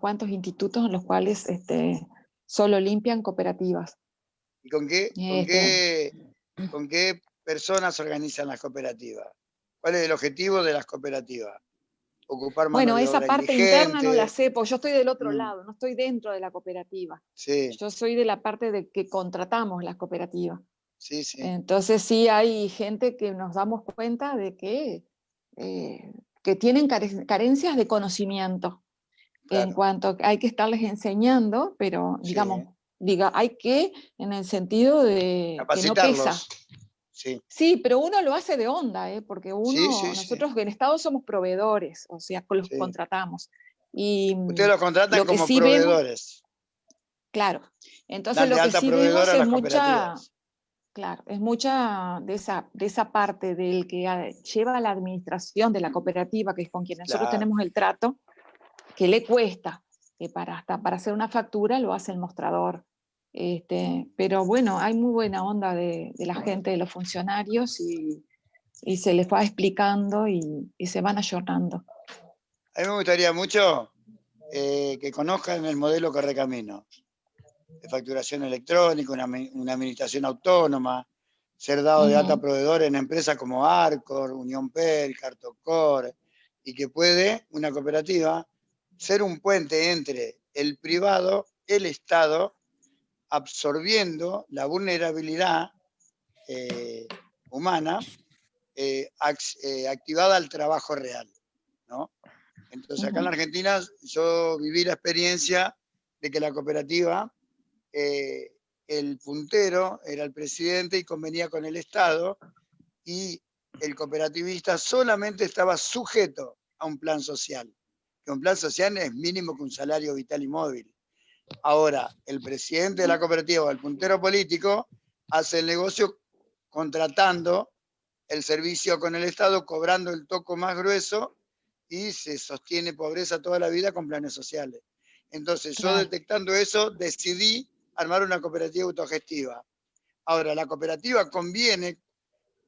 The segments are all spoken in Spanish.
cuantos institutos en los cuales este, solo limpian cooperativas. ¿Y con qué, con, Este. qué, con qué personas organizan las cooperativas? ¿Cuál es el objetivo de las cooperativas? Ocupar mano Bueno, de esa obra parte interna no la sé, porque yo estoy del otro Mm. lado, no estoy dentro de la cooperativa. Sí, Yo soy de la parte de que contratamos las cooperativas. sí, sí. Entonces sí hay gente que nos damos cuenta de que, eh, que tienen care- carencias de conocimiento. En cuanto hay que estarles enseñando, pero Sí. digamos, diga, hay que en el sentido de que no pesa. Sí, Sí, pero uno lo hace de onda, ¿eh? porque uno, sí, sí. nosotros en Estado somos proveedores, o sea, los contratamos. Y ustedes los contratan lo como vemos- proveedores. claro, entonces lo que sí vemos es mucha, claro, es mucha de esa, de esa parte del que ah, lleva la administración de la cooperativa, que es con quien nosotros Claro. tenemos el trato, que le cuesta, que para, hasta para hacer una factura lo hace el mostrador. Este, pero bueno, hay muy buena onda de, de la gente, de los funcionarios, y, y se les va explicando y, y se van ayornando. A mí me gustaría mucho eh, que conozcan el modelo Correcamino, de facturación electrónica, una, admi- una administración autónoma, ser dado de alta proveedor en empresas como Arcor, Unión Per, Cartocor, y que puede una cooperativa ser un puente entre el privado, el Estado, absorbiendo la vulnerabilidad eh, humana eh, eh, activada al trabajo real. ¿no? Entonces, acá en la. Argentina yo viví la experiencia de que la cooperativa, el puntero era el presidente y convenía con el Estado, y el cooperativista solamente estaba sujeto a un plan social, que un plan social es mínimo que un salario vital y móvil. Ahora, el presidente de la cooperativa o el puntero político hace el negocio contratando el servicio con el Estado, cobrando el toco más grueso y se sostiene pobreza toda la vida con planes sociales. Entonces, yo detectando eso, decidí armar una cooperativa autogestiva. Ahora, la cooperativa conviene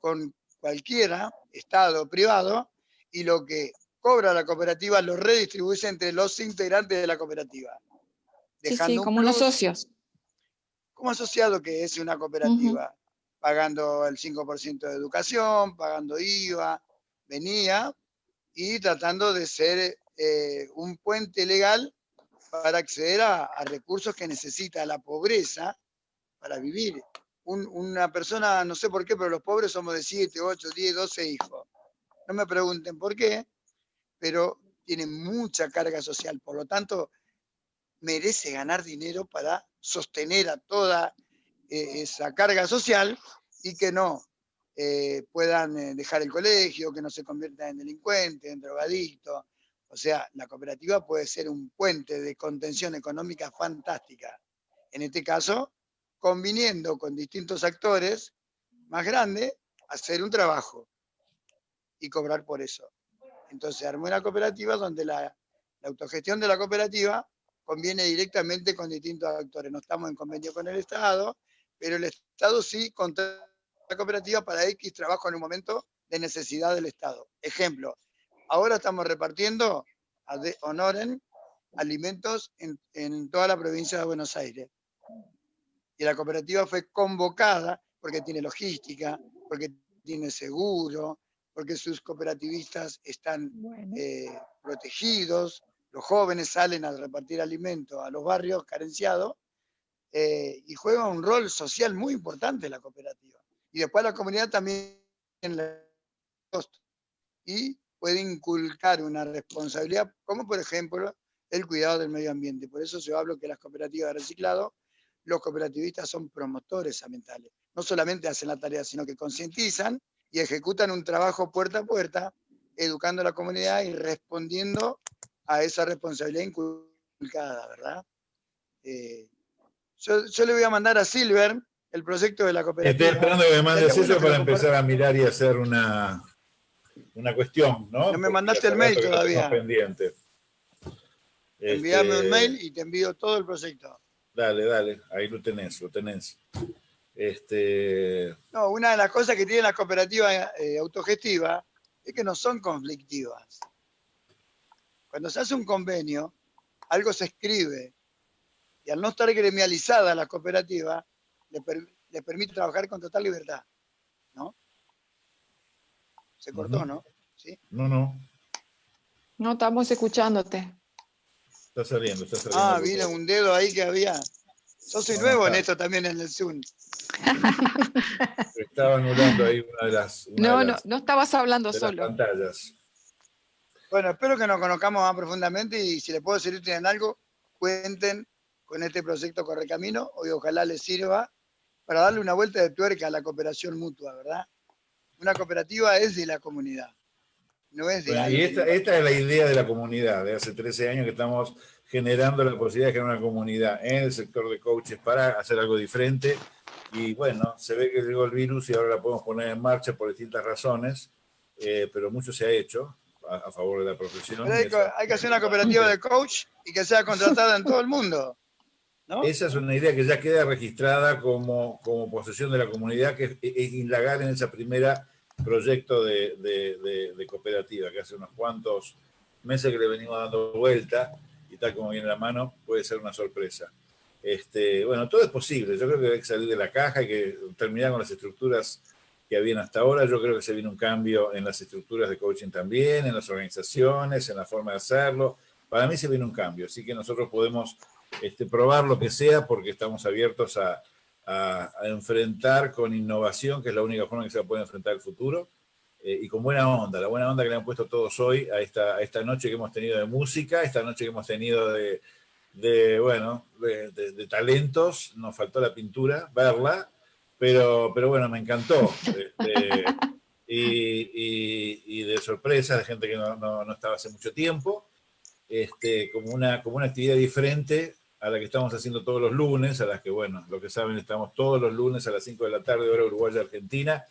con cualquiera, Estado privado, y lo que cobra la cooperativa lo redistribuye entre los integrantes de la cooperativa. Sí, sí, Dejando un como plus socios. como asociado que es una cooperativa, pagando el 5% de educación, pagando IVA, venía y tratando de ser eh, un puente legal para acceder a, a recursos que necesita la pobreza para vivir. Un- una persona, no sé por qué, pero los pobres somos de 7, 8, 10, 12 hijos. No me pregunten por qué, pero tienen mucha carga social. Por lo tanto, merece ganar dinero para sostener a toda eh, esa carga social y que no eh, puedan eh, dejar el colegio, que no se conviertan en delincuentes, en drogadictos. O sea, la cooperativa puede ser un puente de contención económica fantástica. En este caso, conviniendo con distintos actores más grandes, hacer un trabajo y cobrar por eso. Entonces armé una cooperativa donde la, autogestión de la cooperativa conviene directamente con distintos actores. No estamos en convenio con el Estado, pero el Estado sí contrata la cooperativa para X trabajo en un momento de necesidad del Estado. Ejemplo, ahora estamos repartiendo a de honoren alimentos en, en toda la provincia de Buenos Aires. Y la cooperativa fue convocada porque tiene logística, porque tiene seguro, porque sus cooperativistas están Bueno. eh, protegidos, los jóvenes salen a repartir alimentos a los barrios carenciados eh, y juega un rol social muy importante la cooperativa. Y después la comunidad también la y puede inculcar una responsabilidad, como por ejemplo el cuidado del medio ambiente. Por eso yo hablo que las cooperativas de reciclado, los cooperativistas son promotores ambientales. No solamente hacen la tarea, sino que concientizan y ejecutan un trabajo puerta a puerta, educando a la comunidad y respondiendo a esa responsabilidad inculcada, ¿verdad? Eh, yo, yo le voy a mandar a Silver el proyecto de la cooperativa. Estoy esperando que me mandes eso para empezar a mirar y hacer una, una cuestión, ¿no? No me mandaste el mail todavía. pendiente. Envíame Este, un mail y te envío todo el proyecto. Dale, dale, ahí lo tenés, lo tenés. Este, No, una de las cosas que tienen las cooperativas eh, autogestivas es que no son conflictivas. Cuando se hace un convenio, algo se escribe. Y al no estar gremializada la cooperativa, le, permite trabajar con total libertad. ¿No? Se cortó, ¿no? ¿Sí? No, no. No, estamos escuchándote. Está saliendo, está saliendo. Ah, vino un dedo ahí que había. Yo soy nuevo en esto también en el Zoom. Estaba anulando ahí una de las. no, no, no estabas hablando solo. pantallas. Bueno, espero que nos conozcamos más profundamente y si les puedo servir en algo, cuenten con este proyecto Correcamino y ojalá les sirva para darle una vuelta de tuerca a la cooperación mutua, ¿verdad? Una cooperativa es de la comunidad, no es de... y esta, es la idea de la comunidad, de hace 13 años que estamos generando la posibilidad de crear una comunidad en el sector de coaches para hacer algo diferente. Y bueno, se ve que llegó el virus y ahora la podemos poner en marcha por distintas razones, eh, pero mucho se ha hecho a, favor de la profesión. Hay, que hacer una cooperativa de coach y que sea contratada en todo el mundo. Esa es una idea que ya queda registrada como, como posesión de la comunidad, que es, indagar en ese primer proyecto de, de, cooperativa, que hace unos cuantos meses que le venimos dando vuelta, y tal como viene la mano, puede ser una sorpresa. Este, bueno, todo es posible. Yo creo que hay que salir de la caja y que terminar con las estructuras que habían hasta ahora. Yo creo que se viene un cambio en las estructuras de coaching también, en las organizaciones, en la forma de hacerlo. Para mí se viene un cambio, así que nosotros podemos este, probar lo que sea porque estamos abiertos a, enfrentar con innovación, que es la única forma que se puede enfrentar el futuro, eh, y con buena onda, la buena onda que le han puesto todos hoy a esta, esta noche que hemos tenido de música, esta noche que hemos tenido de, bueno, de, talentos, nos faltó la pintura, verla, pero, pero bueno, me encantó. Este, y, de sorpresa, de gente que no, estaba hace mucho tiempo, este, como, una, como una actividad diferente a la que estamos haciendo todos los lunes, a las que, bueno, lo que saben, estamos todos los lunes a las 5 de la tarde, hora Uruguaya, Argentina,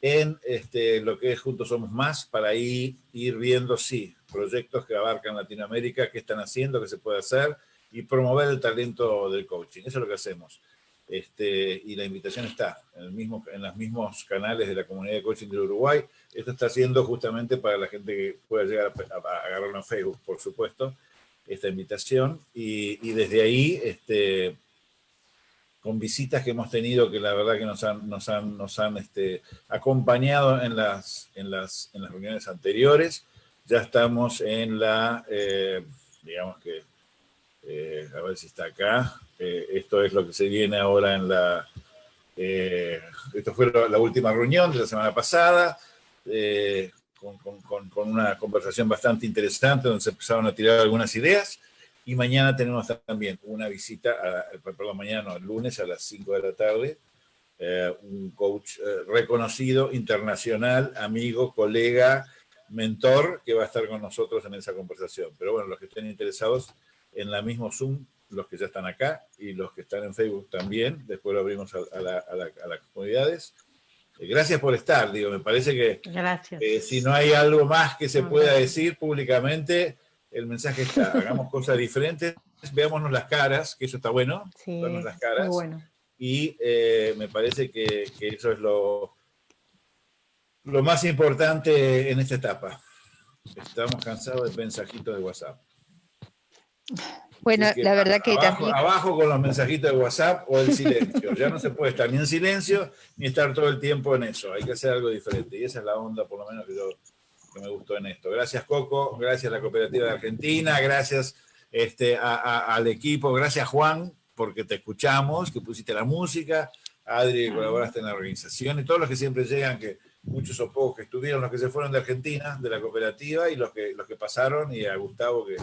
en este, lo que es Juntos Somos Más, para ir, ir viendo, sí, proyectos que abarcan Latinoamérica, qué están haciendo, qué se puede hacer, y promover el talento del coaching. Eso es lo que hacemos. Este, y la invitación está en, el mismo, en los mismos canales de la comunidad de coaching del Uruguay. Esto está haciendo justamente para la gente que pueda llegar a, agarrarlo en Facebook, por supuesto, esta invitación. Y, desde ahí, este, con visitas que hemos tenido que la verdad que nos han, nos han, nos han este, acompañado en las, en, las, en las reuniones anteriores. Ya estamos en la, eh, digamos que, eh, a ver si está acá, eh, esto es lo que se viene ahora en la... Eh, esto fue la última reunión de la semana pasada, eh, con, una conversación bastante interesante donde se empezaron a tirar algunas ideas. Y mañana tenemos también una visita, perdón, mañana no, el lunes a las 5 de la tarde, un coach reconocido, internacional, amigo, colega, mentor, que va a estar con nosotros en esa conversación. Pero bueno, los que estén interesados en la mismo Zoom los que ya están acá y los que están en Facebook también. Después lo abrimos a, las comunidades. Eh, gracias por estar, digo, me parece que eh, si no hay algo más que se pueda decir públicamente, el mensaje está, hagamos cosas diferentes, veámonos las caras, que eso está bueno, sí, las caras. bueno. Y eh, me parece que, que, eso es lo, lo más importante en esta etapa. Estamos cansados de mensajitos de WhatsApp. Bueno, la verdad que abajo, Abajo con los mensajitos de WhatsApp o el silencio. ya no se puede estar ni en silencio ni estar todo el tiempo en eso. Hay que hacer algo diferente. Y esa es la onda, por lo menos, que, yo, me gustó en esto. Gracias, Coco. Gracias a la Cooperativa de Argentina. Gracias este, al equipo. Gracias, Juan, porque te escuchamos, que pusiste la música. Adri, que colaboraste en la organización. Y todos los que siempre llegan, que muchos o pocos que estuvieron, los que se fueron de Argentina, de la cooperativa, y los que, los que pasaron, y a Gustavo, que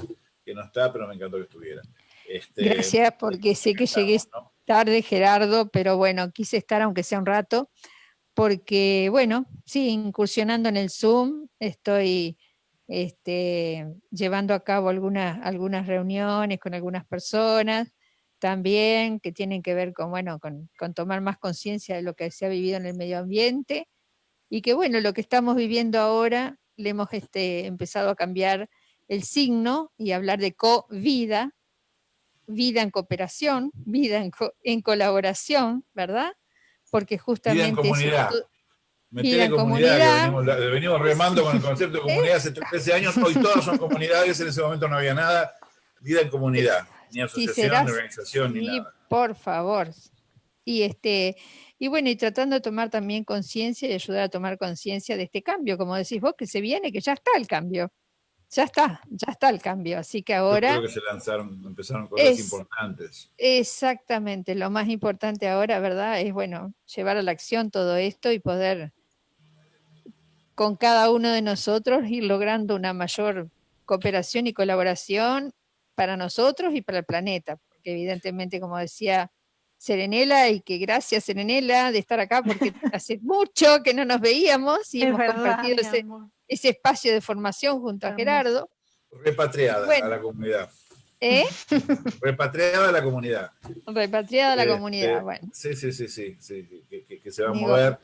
que no está, pero me encantó que estuviera. Este, Gracias, porque sé que llegué tarde, Gerardo, pero bueno, quise estar aunque sea un rato, porque bueno, sí, incursionando en el Zoom, estoy este, llevando a cabo algunas, algunas reuniones con algunas personas también que tienen que ver con, bueno, con, con tomar más conciencia de lo que se ha vivido en el medio ambiente y que bueno, lo que estamos viviendo ahora le hemos este, empezado a cambiar el signo y hablar de co-vida, vida en cooperación, vida en, colaboración, ¿verdad? Porque justamente... Vida en comunidad. en comunidad, venimos, remando con el concepto de comunidad hace 13 años, hoy todos son comunidades, en ese momento no había nada, vida en comunidad, ni asociación, ni organización, ni nada. Por favor. Y este, y bueno, y tratando de tomar también conciencia y ayudar a tomar conciencia de este cambio, como decís vos, que se viene, que ya está el cambio. Ya está, ya está el cambio. Así que ahora. creo que se lanzaron, empezaron cosas importantes. Exactamente. Lo más importante ahora, ¿verdad? Es bueno, llevar a la acción todo esto y poder con cada uno de nosotros ir logrando una mayor cooperación y colaboración para nosotros y para el planeta, porque evidentemente, como decía Serenela, y que gracias Serenela de estar acá, porque hace mucho que no nos veíamos y hemos compartido ese, espacio de formación junto a Gerardo. Repatriada a la comunidad. ¿Eh? Repatriada a la comunidad. Repatriada a la este, comunidad, bueno. Sí, sí, sí, sí, que, se va a mover.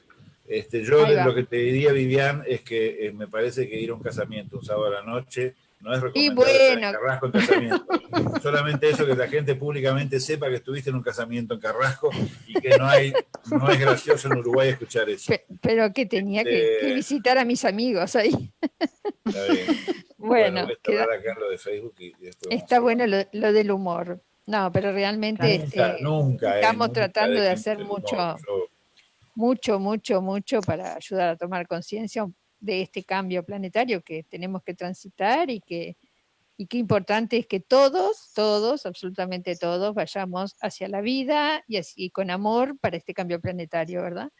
Este, yo lo que te diría, Vivian, es que eh, me parece que ir a un casamiento un sábado a la noche no es recomendable en Carrasco en casamiento. Solamente eso, que la gente públicamente sepa que estuviste en un casamiento en Carrasco y que no hay no es gracioso en Uruguay escuchar eso. Pero, que tenía que, este, visitar a mis amigos ahí. Está bien. Bueno, está bueno lo, del humor. No, pero realmente este, nunca, eh, estamos tratando de hacer mucho, mucho, mucho, mucho para ayudar a tomar conciencia de este cambio planetario que tenemos que transitar y que, y qué importante es que todos, todos, absolutamente todos, vayamos hacia la vida y, así, con amor para este cambio planetario, ¿verdad?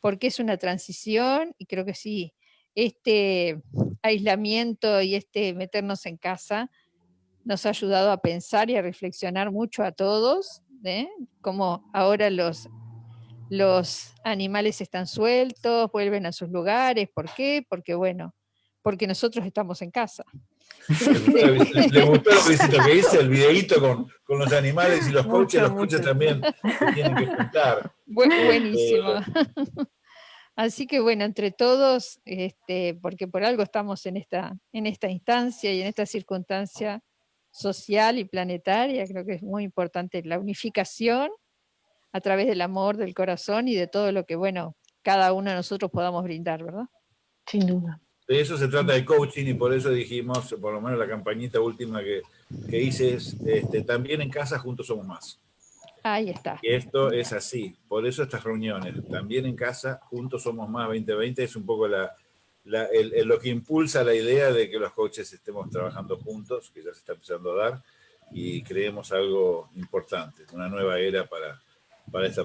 Porque es una transición y creo que sí, este aislamiento y este meternos en casa nos ha ayudado a pensar y a reflexionar mucho a todos, ¿eh? como ahora los los animales están sueltos, vuelven a sus lugares. ¿Por qué? Porque, bueno, porque nosotros estamos en casa. Le gustó lo que hice, el videíto con, con, los animales y los coches, los coches también tienen que juntar. buenísimo. Este, Así que bueno, entre todos, este, porque por algo estamos en esta, en esta instancia y en esta circunstancia social y planetaria, creo que es muy importante la unificación a través del amor, del corazón y de todo lo que, bueno, cada uno de nosotros podamos brindar, ¿verdad? Sin duda. De eso se trata el coaching y por eso dijimos, por lo menos la campañita última que, que hice es, este, también en casa juntos somos más. Ahí está. Y esto es así, por eso estas reuniones, también en casa, juntos somos más 2020, es un poco la, lo que impulsa la idea de que los coaches estemos trabajando juntos, que ya se está empezando a dar, y creemos algo importante, una nueva era para, para esta